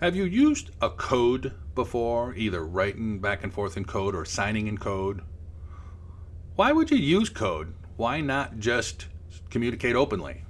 Have you used a code before, either writing back and forth in code or signing in code? Why would you use code? Why not just communicate openly?